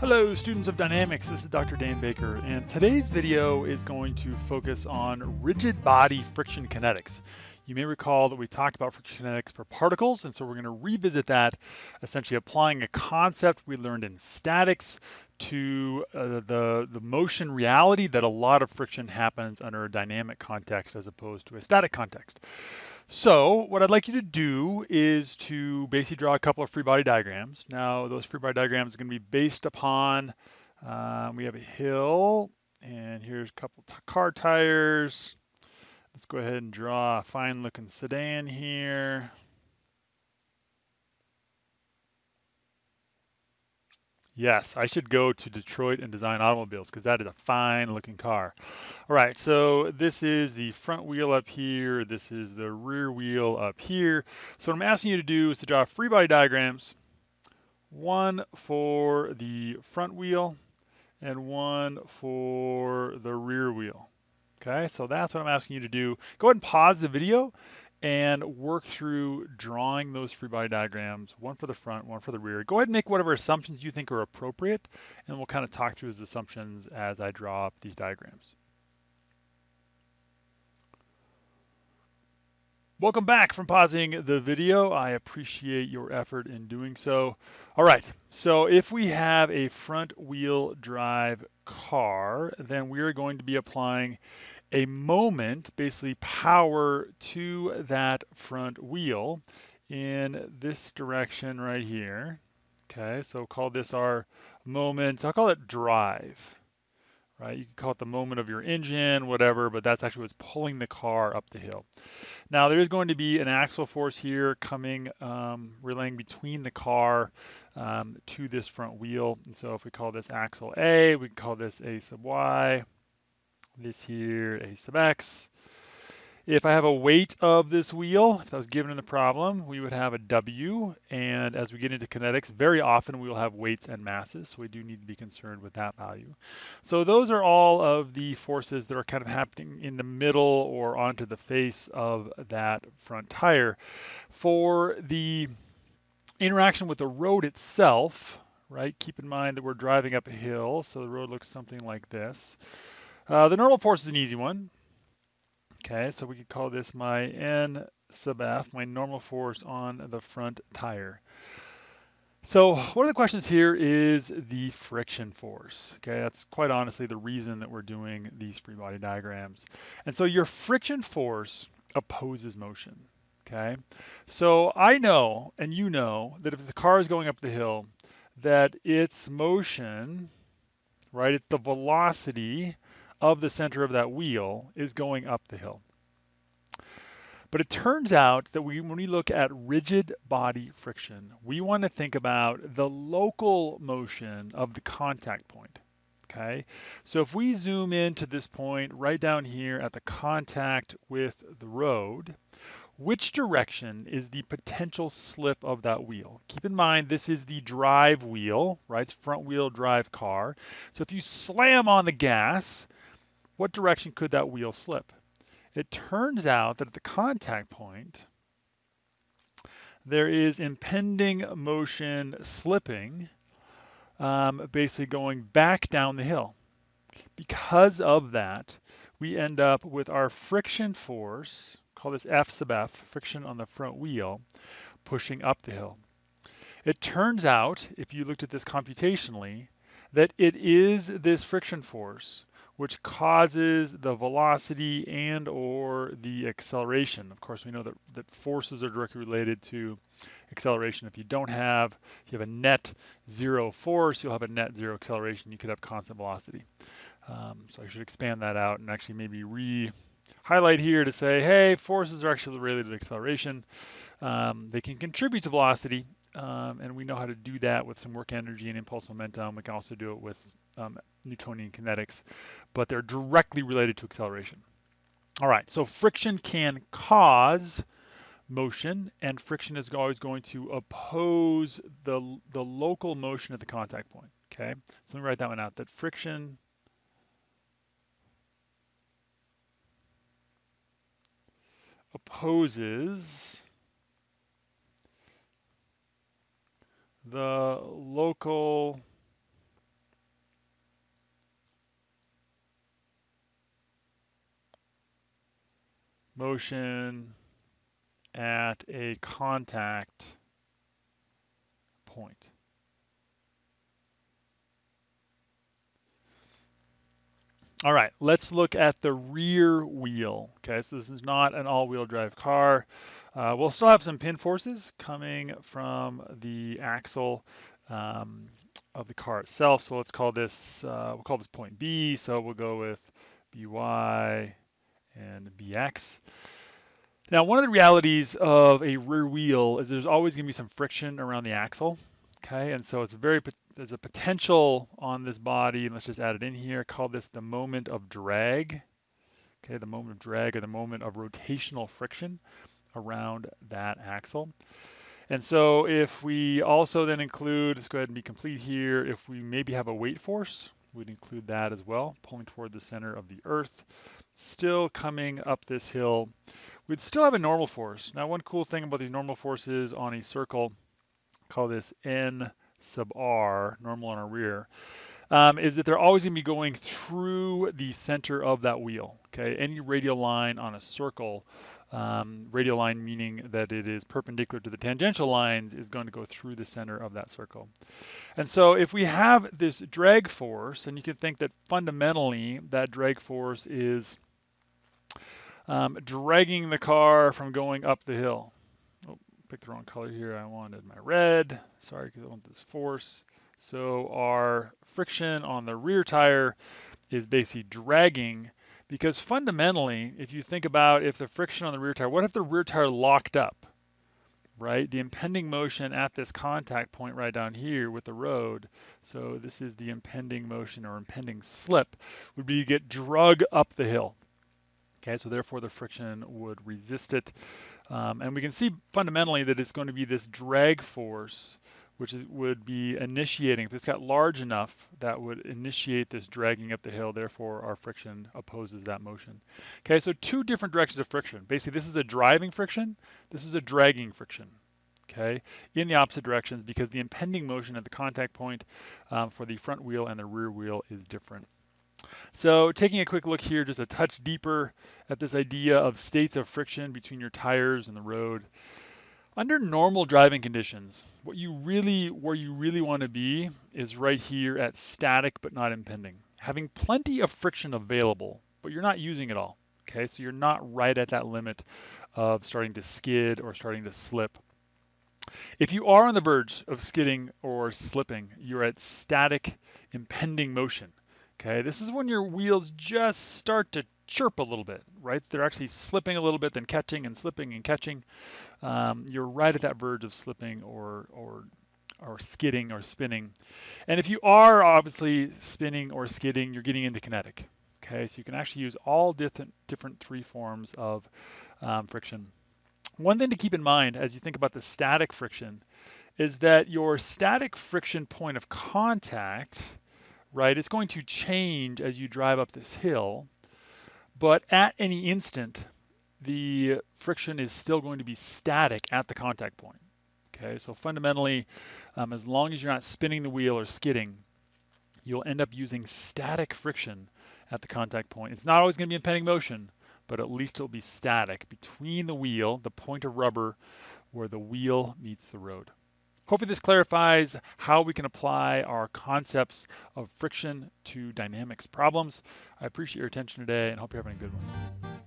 Hello students of dynamics, this is Dr. Dan Baker and today's video is going to focus on rigid body friction kinetics. You may recall that we talked about friction kinetics for particles and so we're going to revisit that essentially applying a concept we learned in statics to uh, the, the motion reality that a lot of friction happens under a dynamic context as opposed to a static context. So what I'd like you to do is to basically draw a couple of free body diagrams. Now those free body diagrams are going to be based upon, um, we have a hill and here's a couple car tires. Let's go ahead and draw a fine looking sedan here. Yes, I should go to Detroit and design automobiles because that is a fine looking car. All right, so this is the front wheel up here. This is the rear wheel up here. So what I'm asking you to do is to draw free body diagrams, one for the front wheel and one for the rear wheel. Okay, so that's what I'm asking you to do. Go ahead and pause the video and work through drawing those free body diagrams, one for the front, one for the rear. Go ahead and make whatever assumptions you think are appropriate, and we'll kind of talk through those assumptions as I draw up these diagrams. Welcome back from pausing the video. I appreciate your effort in doing so. All right, so if we have a front wheel drive car, then we are going to be applying a moment, basically power to that front wheel in this direction right here. Okay, so call this our moment, I'll call it drive, right? You can call it the moment of your engine, whatever, but that's actually what's pulling the car up the hill. Now there is going to be an axle force here coming, um, relaying between the car um, to this front wheel. And so if we call this axle A, we can call this A sub Y, this here a sub x. If I have a weight of this wheel, if that was given in the problem, we would have a W. And as we get into kinetics, very often we will have weights and masses. So we do need to be concerned with that value. So those are all of the forces that are kind of happening in the middle or onto the face of that front tire. For the interaction with the road itself, right, keep in mind that we're driving up a hill. So the road looks something like this. Uh, the normal force is an easy one. Okay, so we could call this my N sub F, my normal force on the front tire. So one of the questions here is the friction force. Okay, that's quite honestly the reason that we're doing these free body diagrams. And so your friction force opposes motion. Okay, so I know and you know that if the car is going up the hill, that its motion, right, it's the velocity of the center of that wheel is going up the hill. But it turns out that we, when we look at rigid body friction, we want to think about the local motion of the contact point. Okay, so if we zoom in to this point right down here at the contact with the road, which direction is the potential slip of that wheel? Keep in mind, this is the drive wheel, right? It's front wheel drive car. So if you slam on the gas, what direction could that wheel slip? It turns out that at the contact point, there is impending motion slipping, um, basically going back down the hill. Because of that, we end up with our friction force, call this F sub F, friction on the front wheel, pushing up the hill. It turns out, if you looked at this computationally, that it is this friction force which causes the velocity and or the acceleration. Of course, we know that, that forces are directly related to acceleration. If you don't have, if you have a net zero force, you'll have a net zero acceleration. You could have constant velocity. Um, so I should expand that out and actually maybe re highlight here to say, hey, forces are actually related to acceleration. Um, they can contribute to velocity, um, and we know how to do that with some work energy and impulse momentum. We can also do it with um, Newtonian kinetics, but they're directly related to acceleration. All right, so friction can cause motion, and friction is always going to oppose the, the local motion at the contact point, okay? So let me write that one out, that friction opposes the local motion at a contact point. All right, let's look at the rear wheel. Okay, so this is not an all-wheel drive car. Uh, we'll still have some pin forces coming from the axle um, of the car itself. So let's call this, uh, we'll call this point B. So we'll go with BY and BX. Now, one of the realities of a rear wheel is there's always going to be some friction around the axle. Okay, and so it's very there's a potential on this body, and let's just add it in here. Call this the moment of drag. Okay, the moment of drag or the moment of rotational friction around that axle. And so if we also then include, let's go ahead and be complete here, if we maybe have a weight force, we'd include that as well, pulling toward the center of the earth, still coming up this hill. We'd still have a normal force. Now, one cool thing about these normal forces on a circle call this N sub R, normal on our rear, um, is that they're always going to be going through the center of that wheel. Okay, any radial line on a circle, um, radial line meaning that it is perpendicular to the tangential lines, is going to go through the center of that circle. And so if we have this drag force, and you can think that fundamentally that drag force is um, dragging the car from going up the hill picked the wrong color here. I wanted my red. Sorry, because I want this force. So our friction on the rear tire is basically dragging because fundamentally, if you think about if the friction on the rear tire, what if the rear tire locked up, right? The impending motion at this contact point right down here with the road, so this is the impending motion or impending slip, would be to get drug up the hill. Okay, so therefore the friction would resist it. Um, and we can see fundamentally that it's going to be this drag force which is, would be initiating, if it's got large enough, that would initiate this dragging up the hill, therefore our friction opposes that motion. Okay, so two different directions of friction. Basically, this is a driving friction, this is a dragging friction, okay, in the opposite directions because the impending motion at the contact point um, for the front wheel and the rear wheel is different. So taking a quick look here, just a touch deeper at this idea of states of friction between your tires and the road. Under normal driving conditions, what you really, where you really want to be is right here at static but not impending. Having plenty of friction available, but you're not using it all. Okay, so you're not right at that limit of starting to skid or starting to slip. If you are on the verge of skidding or slipping, you're at static impending motion. Okay, this is when your wheels just start to chirp a little bit, right? They're actually slipping a little bit, then catching and slipping and catching. Um, you're right at that verge of slipping or, or, or skidding or spinning. And if you are obviously spinning or skidding, you're getting into kinetic. Okay, so you can actually use all different, different three forms of um, friction. One thing to keep in mind as you think about the static friction is that your static friction point of contact right? It's going to change as you drive up this hill, but at any instant, the friction is still going to be static at the contact point. Okay, so fundamentally, um, as long as you're not spinning the wheel or skidding, you'll end up using static friction at the contact point. It's not always going to be impending motion, but at least it'll be static between the wheel, the point of rubber, where the wheel meets the road. Hopefully this clarifies how we can apply our concepts of friction to dynamics problems. I appreciate your attention today and hope you're having a good one.